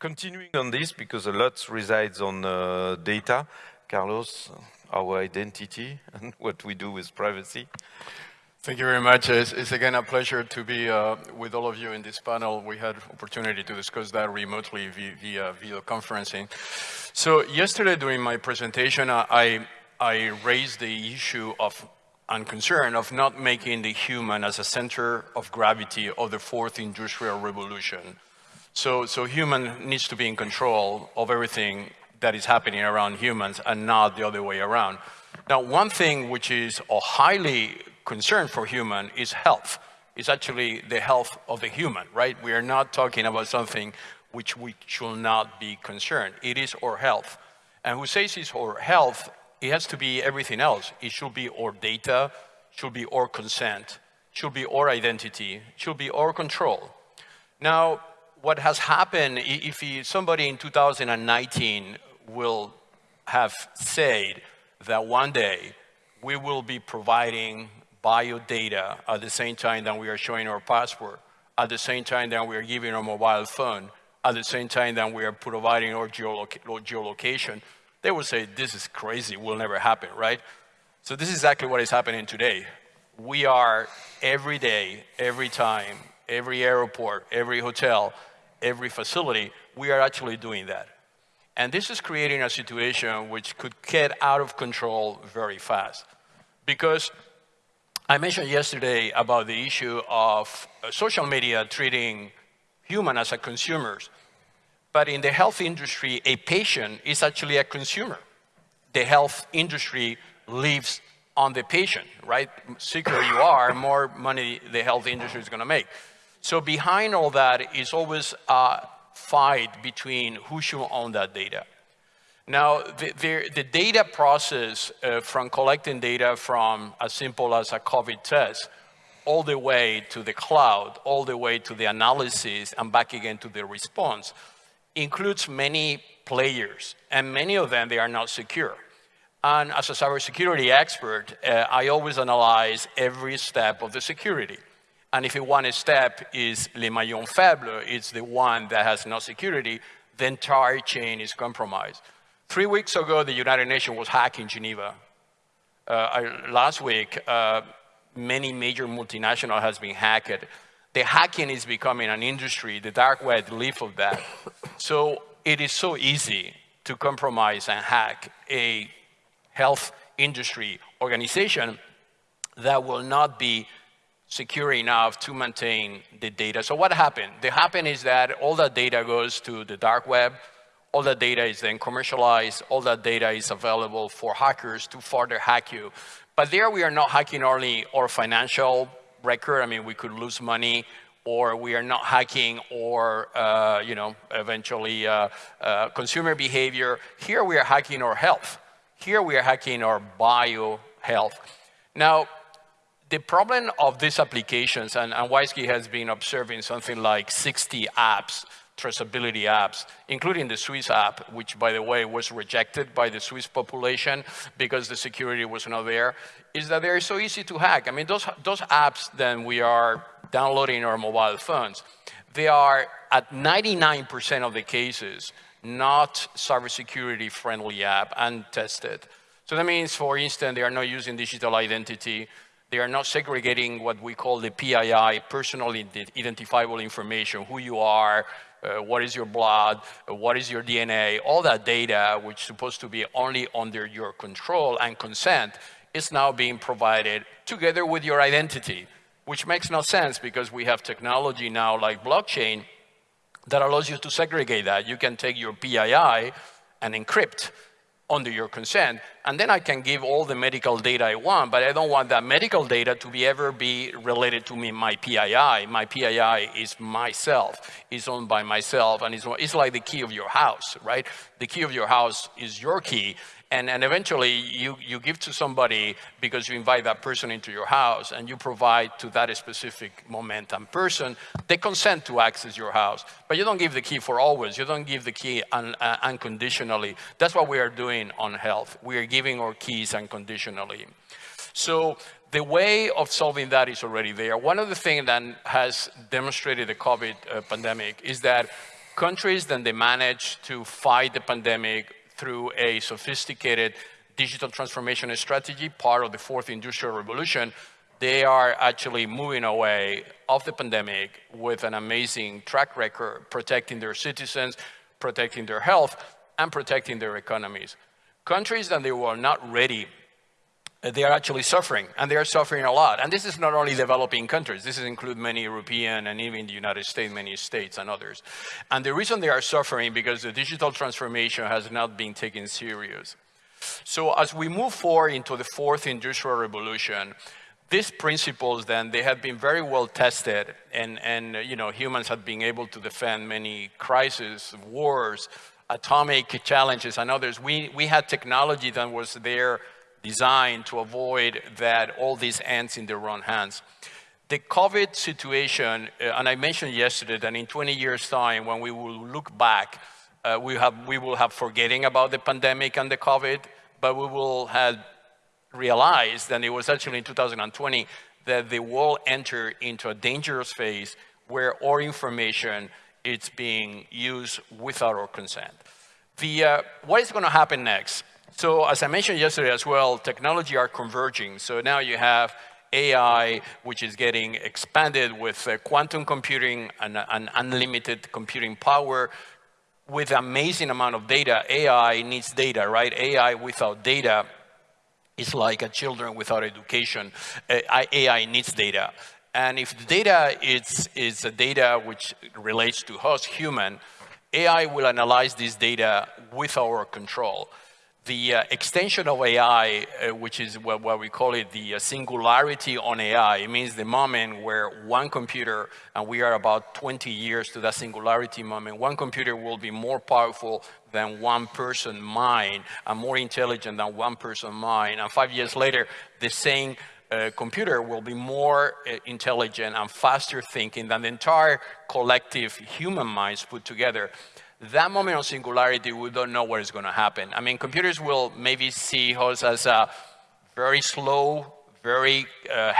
continuing on this, because a lot resides on uh, data, Carlos, our identity and what we do with privacy. Thank you very much. It's, it's again a pleasure to be uh, with all of you in this panel. We had opportunity to discuss that remotely via, via video conferencing. So yesterday during my presentation, I, I raised the issue of and concern of not making the human as a center of gravity of the fourth industrial revolution. So, so human needs to be in control of everything that is happening around humans and not the other way around. Now, one thing which is a highly concern for human is health. It's actually the health of the human, right? We are not talking about something which we should not be concerned. It is our health. And who says it's our health, it has to be everything else. It should be our data, should be our consent, should be our identity, should be our control. Now, what has happened, if somebody in 2019 will have said that one day we will be providing bio data at the same time that we are showing our passport, at the same time that we are giving our mobile phone, at the same time that we are providing our geoloc geolocation, they will say, this is crazy, will never happen, right? So this is exactly what is happening today. We are every day, every time, every airport, every hotel, every facility, we are actually doing that. And this is creating a situation which could get out of control very fast. Because I mentioned yesterday about the issue of uh, social media treating human as a consumers. But in the health industry, a patient is actually a consumer. The health industry lives on the patient, right? Sicker you are, more money the health industry is going to make. So behind all that is always a fight between who should own that data. Now, the, the, the data process uh, from collecting data from as simple as a COVID test all the way to the cloud, all the way to the analysis and back again to the response includes many players and many of them, they are not secure. And as a cybersecurity expert, uh, I always analyze every step of the security. And if one step is le maillon faible, it's the one that has no security, the entire chain is compromised. Three weeks ago, the United Nations was hacked in Geneva. Uh, last week, uh, many major multinational has been hacked. The hacking is becoming an industry. The dark web live of that. So it is so easy to compromise and hack a health industry organization that will not be secure enough to maintain the data. So what happened? The happen is that all that data goes to the dark web, all that data is then commercialized, all that data is available for hackers to further hack you. But there we are not hacking only our financial record, I mean, we could lose money, or we are not hacking or, uh, you know, eventually uh, uh, consumer behavior. Here we are hacking our health. Here we are hacking our bio health. Now, the problem of these applications, and, and WISeKey has been observing something like 60 apps, traceability apps, including the Swiss app, which, by the way, was rejected by the Swiss population because the security was not there, is that they're so easy to hack. I mean, those, those apps that we are downloading on our mobile phones, they are, at 99% of the cases, not cybersecurity friendly app and tested. So that means, for instance, they are not using digital identity, they are not segregating what we call the PII, personal identifiable information, who you are, uh, what is your blood, uh, what is your DNA, all that data, which is supposed to be only under your control and consent, is now being provided together with your identity, which makes no sense because we have technology now like blockchain that allows you to segregate that. You can take your PII and encrypt under your consent, and then I can give all the medical data I want, but I don't want that medical data to be ever be related to me, my PII. My PII is myself, is owned by myself, and it's, it's like the key of your house, right? The key of your house is your key, and, and eventually you, you give to somebody because you invite that person into your house and you provide to that specific momentum person they consent to access your house. But you don't give the key for always. You don't give the key un, uh, unconditionally. That's what we are doing on health. We are giving our keys unconditionally. So the way of solving that is already there. One of the things that has demonstrated the COVID uh, pandemic is that countries, then they manage to fight the pandemic through a sophisticated digital transformation strategy, part of the fourth industrial revolution, they are actually moving away of the pandemic with an amazing track record, protecting their citizens, protecting their health, and protecting their economies. Countries that they were not ready, uh, they are actually suffering, and they are suffering a lot. And this is not only developing countries, this includes many European and even the United States, many states and others. And the reason they are suffering because the digital transformation has not been taken serious. So as we move forward into the fourth industrial revolution, these principles then, they have been very well tested and, and you know, humans have been able to defend many crises, wars, atomic challenges and others. We, we had technology that was there designed to avoid that all these ends in their own hands. The COVID situation, uh, and I mentioned yesterday that in 20 years time, when we will look back, uh, we, have, we will have forgetting about the pandemic and the COVID, but we will have realized that it was actually in 2020 that the world entered into a dangerous phase where our information is being used without our consent. The, uh, what is going to happen next? So as I mentioned yesterday as well, technology are converging. So now you have AI, which is getting expanded with uh, quantum computing and, and unlimited computing power with amazing amount of data. AI needs data, right? AI without data is like a children without education. Uh, AI needs data. And if the data is, is a data which relates to us, human, AI will analyze this data with our control the uh, extension of AI, uh, which is what, what, we call it the uh, singularity on AI, it means the moment where one computer, and we are about 20 years to that singularity moment, one computer will be more powerful than one person mind, and more intelligent than one person mind. And five years later, the same uh, computer will be more uh, intelligent and faster thinking than the entire collective human minds put together that moment of singularity, we don't know what is going to happen. I mean, computers will maybe see us as a very slow, very uh,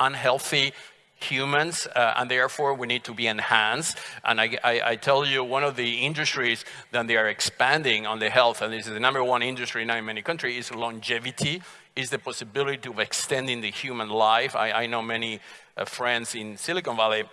unhealthy humans, uh, and therefore we need to be enhanced. And I, I, I, tell you, one of the industries that they are expanding on the health, and this is the number one industry now in many countries, is longevity, is the possibility of extending the human life. I, I know many uh, friends in Silicon Valley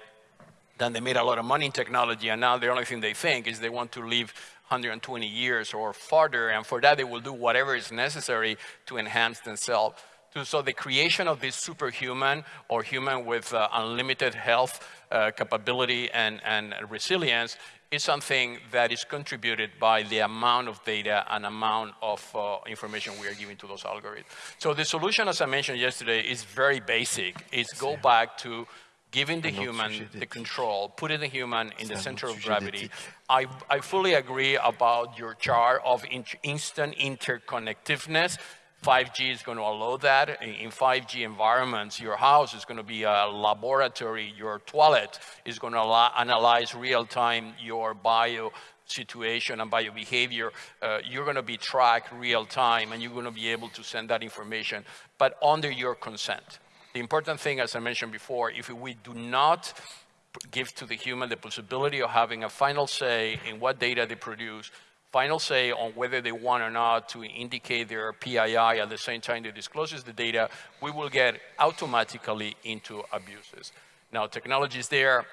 then they made a lot of money in technology, and now the only thing they think is they want to live 120 years or farther, and for that they will do whatever is necessary to enhance themselves. So the creation of this superhuman or human with uh, unlimited health uh, capability and, and resilience is something that is contributed by the amount of data and amount of uh, information we are giving to those algorithms. So the solution, as I mentioned yesterday, is very basic. It's go back to giving the human the control, putting the human in the center of gravity. I, I fully agree about your chart of in instant interconnectiveness. 5G is going to allow that. In 5G environments, your house is going to be a laboratory. Your toilet is going to analyze real-time your bio situation and bio behavior. Uh, you're going to be tracked real-time, and you're going to be able to send that information, but under your consent. The important thing, as I mentioned before, if we do not give to the human the possibility of having a final say in what data they produce, final say on whether they want or not to indicate their PII at the same time they discloses the data, we will get automatically into abuses. Now, technology is there,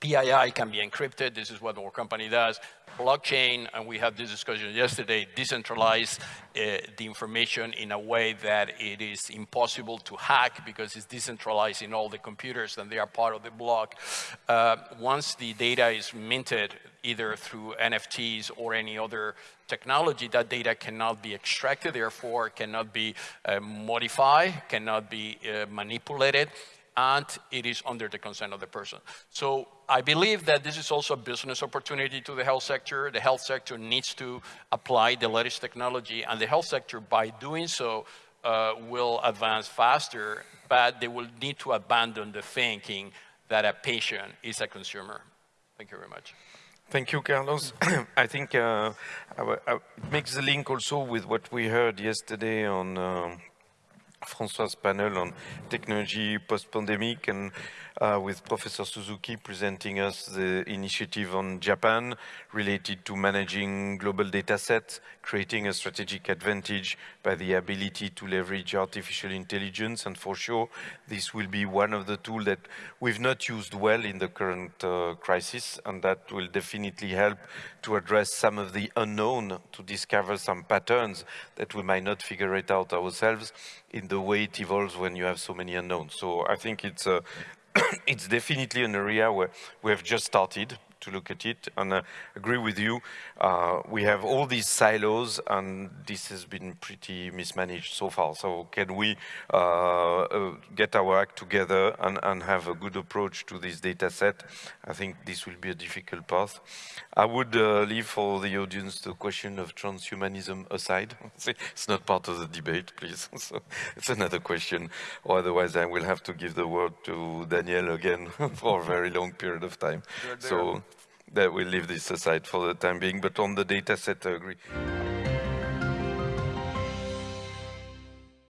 PII can be encrypted. This is what our company does. Blockchain, and we had this discussion yesterday, decentralize uh, the information in a way that it is impossible to hack because it's decentralized in all the computers and they are part of the block. Uh, once the data is minted, either through NFTs or any other technology, that data cannot be extracted, therefore cannot be uh, modified, cannot be uh, manipulated, and it is under the consent of the person. So I believe that this is also a business opportunity to the health sector. The health sector needs to apply the latest technology, and the health sector, by doing so, uh, will advance faster, but they will need to abandon the thinking that a patient is a consumer. Thank you very much. Thank you, Carlos. I think uh, it makes the link also with what we heard yesterday on uh, Francois's panel on technology post-pandemic and uh, with Professor Suzuki presenting us the initiative on Japan related to managing global data sets, creating a strategic advantage by the ability to leverage artificial intelligence. And for sure, this will be one of the tools that we've not used well in the current uh, crisis, and that will definitely help to address some of the unknown, to discover some patterns that we might not figure it out ourselves in the way it evolves when you have so many unknowns. So I think it's a, uh, it's definitely an area where we have just started to look at it and I uh, agree with you. Uh, we have all these silos and this has been pretty mismanaged so far. So can we uh, uh, get our act together and, and, have a good approach to this data set? I think this will be a difficult path. I would uh, leave for the audience the question of transhumanism aside. it's not part of the debate, please. so it's another question. Or otherwise I will have to give the word to Daniel again for a very long period of time. So that we'll leave this aside for the time being, but on the data set, I agree.